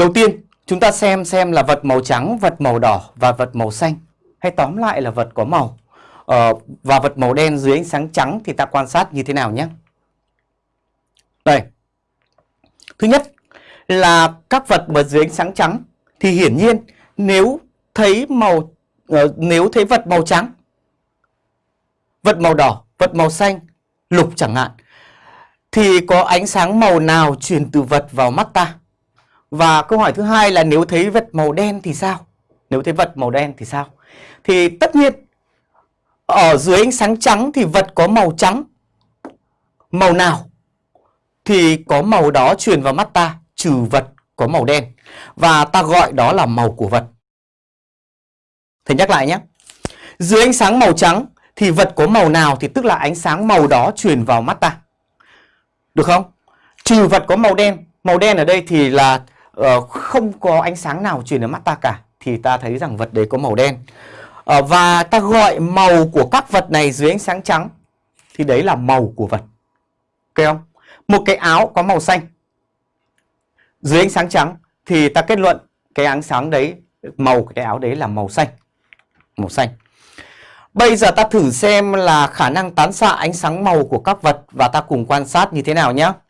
Đầu tiên, chúng ta xem xem là vật màu trắng, vật màu đỏ và vật màu xanh. Hay tóm lại là vật có màu. Ờ, và vật màu đen dưới ánh sáng trắng thì ta quan sát như thế nào nhé. Đây. Thứ nhất là các vật mà dưới ánh sáng trắng thì hiển nhiên nếu thấy màu uh, nếu thấy vật màu trắng, vật màu đỏ, vật màu xanh, lục chẳng hạn thì có ánh sáng màu nào truyền từ vật vào mắt ta? Và câu hỏi thứ hai là nếu thấy vật màu đen thì sao? Nếu thấy vật màu đen thì sao? Thì tất nhiên, ở dưới ánh sáng trắng thì vật có màu trắng. Màu nào thì có màu đó truyền vào mắt ta, trừ vật có màu đen. Và ta gọi đó là màu của vật. Thầy nhắc lại nhé. Dưới ánh sáng màu trắng thì vật có màu nào thì tức là ánh sáng màu đó truyền vào mắt ta. Được không? Trừ vật có màu đen. Màu đen ở đây thì là uh, không có ánh sáng nào truyền đến mắt ta cả. Thì ta thấy rằng vật đấy có màu đen. Uh, và ta gọi màu của các vật này dưới ánh sáng trắng. Thì đấy là màu của vật. Ok không? Một cái áo có màu xanh. Dưới ánh sáng trắng thì ta kết luận cái ánh sáng đấy, màu cái áo đấy là màu xanh. Màu xanh. Bây giờ ta thử xem là khả năng tán xạ ánh sáng màu của các vật và ta cùng quan sát như thế nào nhé.